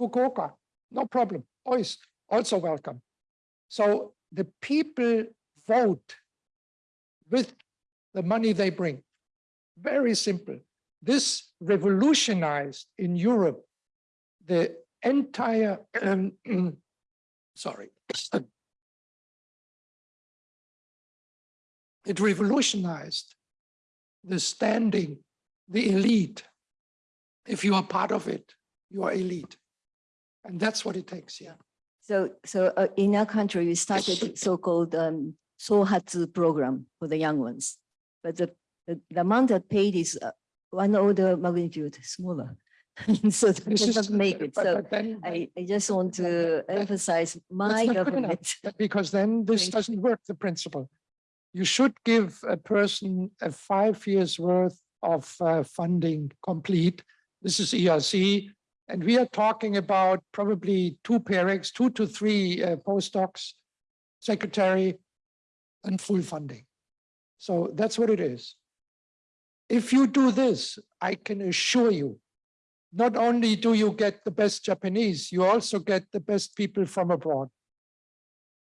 Fukuoka, no problem. Always also welcome. So the people vote with the money they bring. Very simple. This revolutionized in Europe the entire, um, sorry. It revolutionized the standing, the elite. If you are part of it, you are elite. And that's what it takes, yeah. So, so uh, in our country, we started so-called um, Sohatsu program for the young ones. But the, the, the amount that paid is uh, one order magnitude smaller. So that This is- make it. but- So but then- I, I just want to emphasize my That's not good enough, government. Because then this doesn't work, the principle. You should give a person a five years worth of uh, funding complete. This is ERC. And we are talking about probably two pairings, two to three uh, postdocs, secretary, and full funding. So that's what it is. If you do this, I can assure you, not only do you get the best Japanese, you also get the best people from abroad.